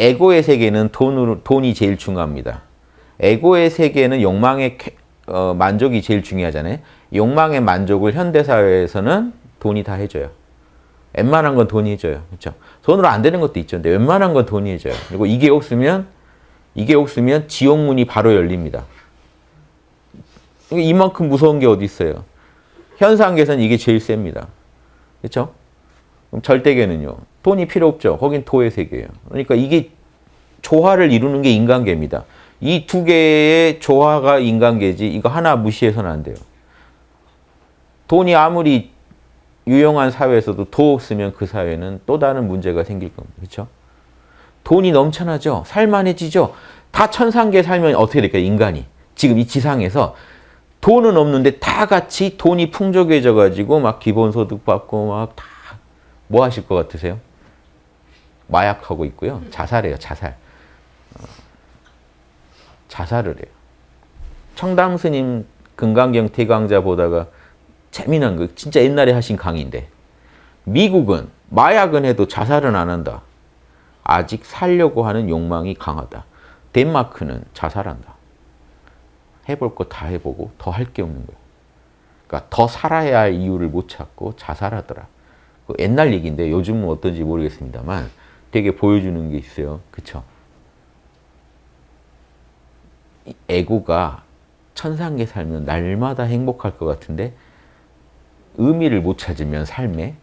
에고의 세계는 돈으로, 돈이 제일 중요합니다. 에고의 세계는 욕망의 어, 만족이 제일 중요하잖아요. 욕망의 만족을 현대사회에서는 돈이 다 해줘요. 웬만한 건 돈이 해줘요. 그렇죠? 돈으로 안 되는 것도 있죠. 근데 웬만한 건 돈이 해줘요. 그리고 이게 없으면 이게 없으면 지옥문이 바로 열립니다. 이만큼 무서운 게 어디 있어요? 현상계에서는 이게 제일 셉니다. 그렇죠? 그럼 절대계는요. 돈이 필요 없죠. 거긴 도의 세계예요. 그러니까 이게 조화를 이루는 게 인간계입니다. 이 두 개의 조화가 인간계지 이거 하나 무시해서는 안 돼요. 돈이 아무리 유용한 사회에서도 도 없으면 그 사회는 또 다른 문제가 생길 겁니다. 그렇죠? 돈이 넘쳐나죠. 살만해지죠. 다 천상계 살면 어떻게 될까요? 인간이. 지금 이 지상에서 돈은 없는데 다 같이 돈이 풍족해져 가지고 막 기본소득 받고 막다 뭐 하실 것 같으세요? 마약하고 있고요. 자살해요. 자살. 어, 자살을 해요. 청담 스님 금강경 태강자 보다가 재미난 거 진짜 옛날에 하신 강의인데 미국은 마약은 해도 자살은 안 한다. 아직 살려고 하는 욕망이 강하다. 덴마크는 자살한다. 해볼 거 다 해보고 더 할 게 없는 거야. 그러니까 더 살아야 할 이유를 못 찾고 자살하더라. 그 옛날 얘기인데 요즘은 어떤지 모르겠습니다만 되게 보여주는 게 있어요. 그쵸? 에고가 천상계 살면 날마다 행복할 것 같은데 의미를 못 찾으면 삶에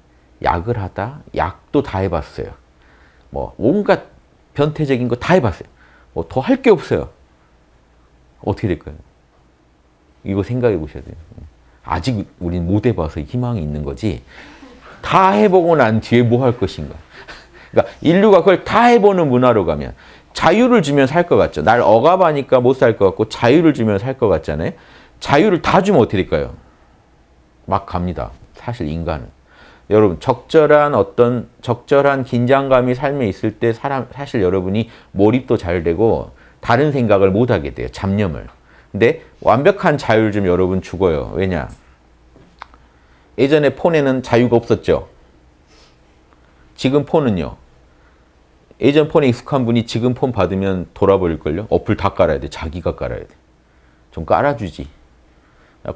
약을 하다 약도 다 해봤어요. 뭐 온갖 변태적인 거 다 해봤어요. 뭐 더 할 게 없어요. 어떻게 될까요? 이거 생각해 보셔야 돼요. 아직 우린 못 해봐서 희망이 있는 거지 다 해보고 난 뒤에 뭐 할 것인가. 그러니까 인류가 그걸 다 해보는 문화로 가면 자유를 주면 살 것 같죠. 날 억압하니까 못 살 것 같고 자유를 주면 살 것 같잖아요. 자유를 다 주면 어떻게 될까요? 막 갑니다. 사실 인간은. 여러분 적절한 어떤 적절한 긴장감이 삶에 있을 때 사람 사실 여러분이 몰입도 잘 되고 다른 생각을 못 하게 돼요. 잡념을. 근데 완벽한 자유를 좀 여러분 죽어요. 왜냐? 예전에 폰에는 자유가 없었죠. 지금 폰은요. 예전 폰에 익숙한 분이 지금 폰 받으면 돌아버릴걸요? 어플 다 깔아야 돼. 자기가 깔아야 돼. 좀 깔아주지.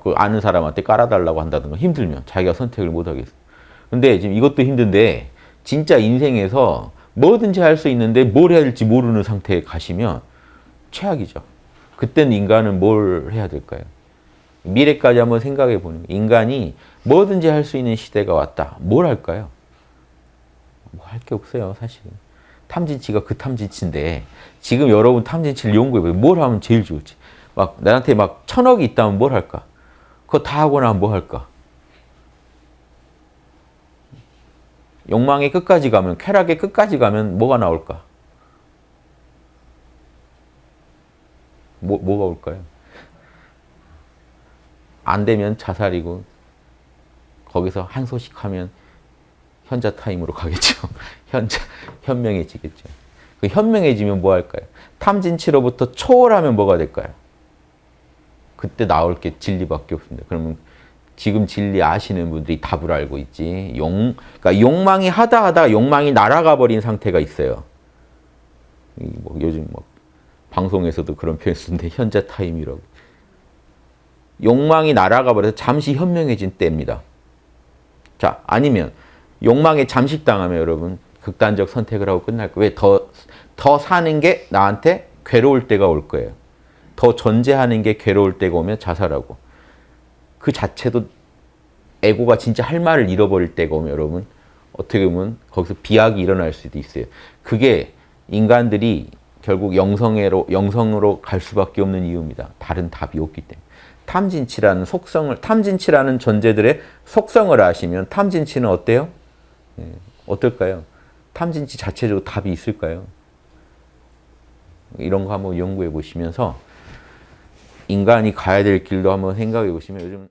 그 아는 사람한테 깔아달라고 한다든가 힘들면 자기가 선택을 못 하겠어. 근데 지금 이것도 힘든데 진짜 인생에서 뭐든지 할 수 있는데 뭘 해야 될지 모르는 상태에 가시면 최악이죠. 그때는 인간은 뭘 해야 될까요? 미래까지 한번 생각해 보는. 인간이 뭐든지 할 수 있는 시대가 왔다. 뭘 할까요? 뭐 할 게 없어요, 사실. 탐진치가 그 탐진치인데 지금 여러분 탐진치를 연구해 보세요. 뭘 하면 제일 좋을지. 막 나한테 막 천억이 있다면 뭘 할까? 그거 다 하고 나면 뭐 할까? 욕망의 끝까지 가면, 쾌락의 끝까지 가면 뭐가 나올까? 뭐, 뭐가 올까요? 안 되면 자살이고 거기서 한 소식 하면 현자 타임으로 가겠죠. 현자, 현명해지겠죠. 그 현명해지면 뭐 할까요? 탐진치로부터 초월하면 뭐가 될까요? 그때 나올 게 진리밖에 없습니다. 그러면 지금 진리 아시는 분들이 답을 알고 있지. 용, 그러니까 욕망이 하다 하다 욕망이 날아가 버린 상태가 있어요. 뭐 요즘 뭐 방송에서도 그런 표현 쓰는데 현자 타임이라고. 욕망이 날아가 버려서 잠시 현명해진 때입니다. 자, 아니면 욕망에 잠식당하면 여러분 극단적 선택을 하고 끝날 거예요. 왜? 더, 더 사는 게 나한테 괴로울 때가 올 거예요. 더 존재하는 게 괴로울 때가 오면 자살하고 그 자체도 에고가 진짜 할 말을 잃어버릴 때가 오면 여러분 어떻게 보면 거기서 비약이 일어날 수도 있어요. 그게 인간들이 결국 영성애로, 영성으로 갈 수밖에 없는 이유입니다. 다른 답이 없기 때문에. 탐진치라는 속성을, 탐진치라는 존재들의 속성을 아시면 탐진치는 어때요? 예, 어떨까요? 탐진치 자체적으로 답이 있을까요? 이런 거 한번 연구해 보시면서 인간이 가야 될 길도 한번 생각해 보시면 요즘